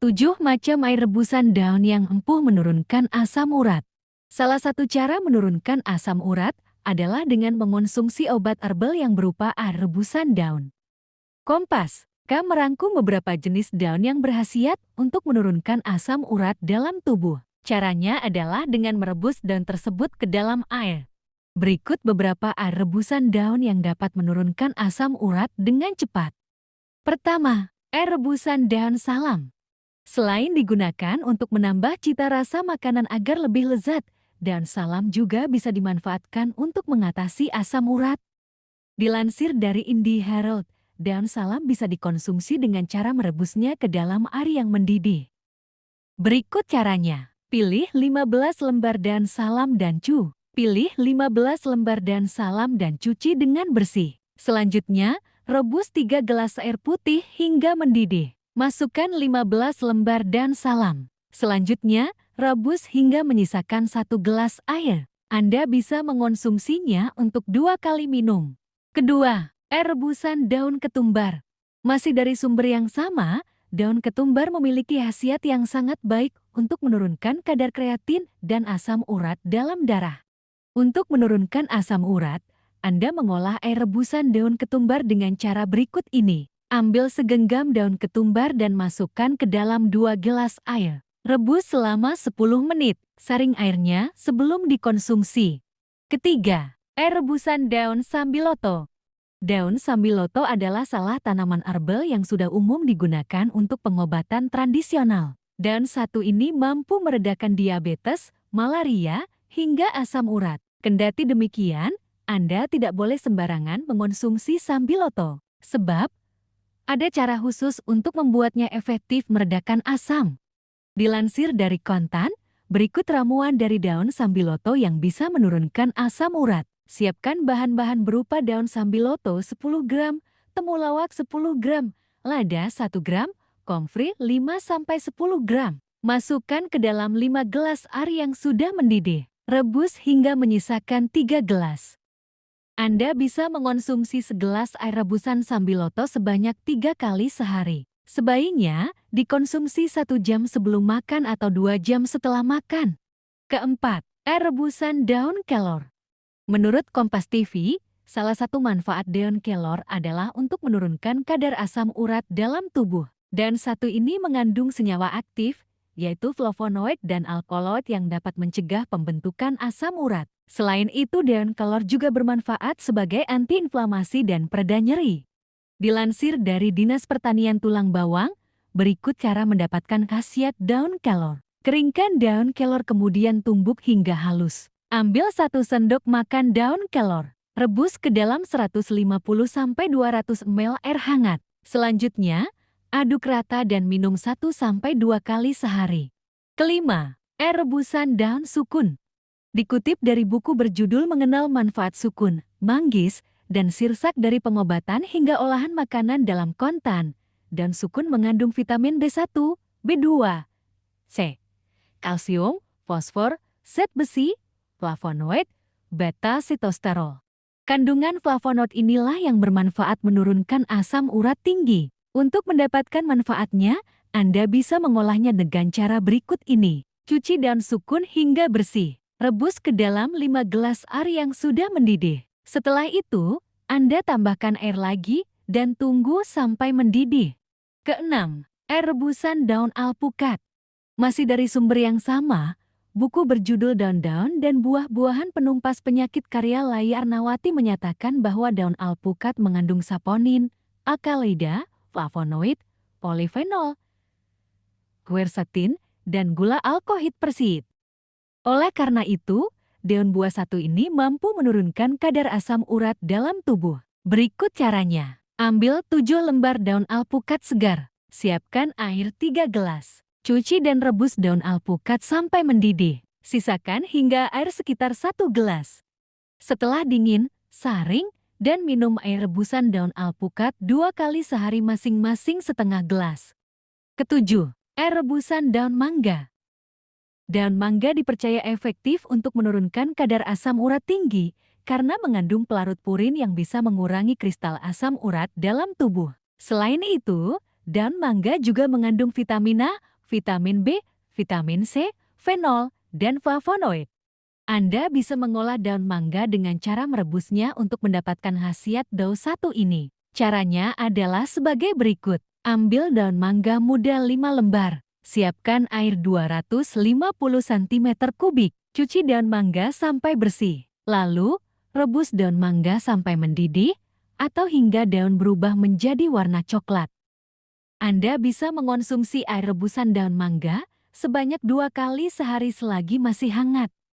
7 macam air rebusan daun yang empuh menurunkan asam urat. Salah satu cara menurunkan asam urat adalah dengan mengonsumsi obat herbal yang berupa air rebusan daun. Kompas, K merangkum beberapa jenis daun yang berhasiat untuk menurunkan asam urat dalam tubuh. Caranya adalah dengan merebus daun tersebut ke dalam air. Berikut beberapa air rebusan daun yang dapat menurunkan asam urat dengan cepat. Pertama, air rebusan daun salam. Selain digunakan untuk menambah cita rasa makanan agar lebih lezat, daun salam juga bisa dimanfaatkan untuk mengatasi asam urat. Dilansir dari Indie Herald, daun salam bisa dikonsumsi dengan cara merebusnya ke dalam air yang mendidih. Berikut caranya. Pilih 15 lembar daun salam dan cu. Pilih 15 lembar daun salam dan cuci dengan bersih. Selanjutnya, rebus 3 gelas air putih hingga mendidih. Masukkan 15 lembar dan salam. Selanjutnya, rebus hingga menyisakan satu gelas air. Anda bisa mengonsumsinya untuk dua kali minum. Kedua, air rebusan daun ketumbar. Masih dari sumber yang sama, daun ketumbar memiliki khasiat yang sangat baik untuk menurunkan kadar kreatin dan asam urat dalam darah. Untuk menurunkan asam urat, Anda mengolah air rebusan daun ketumbar dengan cara berikut ini. Ambil segenggam daun ketumbar dan masukkan ke dalam dua gelas air. Rebus selama 10 menit, saring airnya sebelum dikonsumsi. Ketiga, air rebusan daun sambiloto. Daun sambiloto adalah salah tanaman herbal yang sudah umum digunakan untuk pengobatan tradisional. Daun satu ini mampu meredakan diabetes, malaria, hingga asam urat. Kendati demikian, Anda tidak boleh sembarangan mengonsumsi sambiloto, sebab ada cara khusus untuk membuatnya efektif meredakan asam. Dilansir dari kontan, berikut ramuan dari daun sambiloto yang bisa menurunkan asam urat. Siapkan bahan-bahan berupa daun sambiloto 10 gram, temulawak 10 gram, lada 1 gram, komfri 5-10 gram. Masukkan ke dalam 5 gelas air yang sudah mendidih. Rebus hingga menyisakan 3 gelas. Anda bisa mengonsumsi segelas air rebusan sambiloto sebanyak tiga kali sehari. Sebaiknya dikonsumsi satu jam sebelum makan atau dua jam setelah makan. Keempat, air rebusan daun kelor. Menurut Kompas TV, salah satu manfaat daun kelor adalah untuk menurunkan kadar asam urat dalam tubuh. Dan satu ini mengandung senyawa aktif, yaitu flavonoid dan alkaloid yang dapat mencegah pembentukan asam urat. Selain itu, daun kelor juga bermanfaat sebagai antiinflamasi dan pereda nyeri. Dilansir dari Dinas Pertanian Tulang Bawang, berikut cara mendapatkan khasiat daun kelor. Keringkan daun kelor kemudian tumbuk hingga halus. Ambil satu sendok makan daun kelor. Rebus ke dalam 150-200 ml air hangat. Selanjutnya, aduk rata dan minum 1-2 kali sehari. Kelima, air rebusan daun sukun. Dikutip dari buku berjudul Mengenal Manfaat Sukun, Manggis, dan Sirsak dari Pengobatan hingga Olahan Makanan dalam Kontan, dan sukun mengandung vitamin B1, B2, C, kalsium, fosfor, zat besi, flavonoid, beta-sitosterol. Kandungan flavonoid inilah yang bermanfaat menurunkan asam urat tinggi. Untuk mendapatkan manfaatnya, Anda bisa mengolahnya dengan cara berikut ini. Cuci daun sukun hingga bersih. Rebus ke dalam 5 gelas air yang sudah mendidih. Setelah itu, Anda tambahkan air lagi dan tunggu sampai mendidih. Keenam, air rebusan daun alpukat. Masih dari sumber yang sama, buku berjudul Daun-daun dan buah-buahan penumpas penyakit karya Layar Nawati menyatakan bahwa daun alpukat mengandung saponin, akaloida, flavonoid, polifenol, quercetin, dan gula alkohid persit. Oleh karena itu, daun buah satu ini mampu menurunkan kadar asam urat dalam tubuh. Berikut caranya. Ambil 7 lembar daun alpukat segar. Siapkan air 3 gelas. Cuci dan rebus daun alpukat sampai mendidih. Sisakan hingga air sekitar 1 gelas. Setelah dingin, saring, dan minum air rebusan daun alpukat dua kali sehari masing-masing setengah gelas. Ketujuh, air rebusan daun mangga. Daun mangga dipercaya efektif untuk menurunkan kadar asam urat tinggi karena mengandung pelarut purin yang bisa mengurangi kristal asam urat dalam tubuh. Selain itu, daun mangga juga mengandung vitamin A, vitamin B, vitamin C, fenol, dan flavonoid. Anda bisa mengolah daun mangga dengan cara merebusnya untuk mendapatkan khasiat daun satu ini. Caranya adalah sebagai berikut. Ambil daun mangga muda 5 lembar. Siapkan air 250 cm kubik. Cuci daun mangga sampai bersih. Lalu, rebus daun mangga sampai mendidih atau hingga daun berubah menjadi warna coklat. Anda bisa mengonsumsi air rebusan daun mangga sebanyak dua kali sehari selagi masih hangat.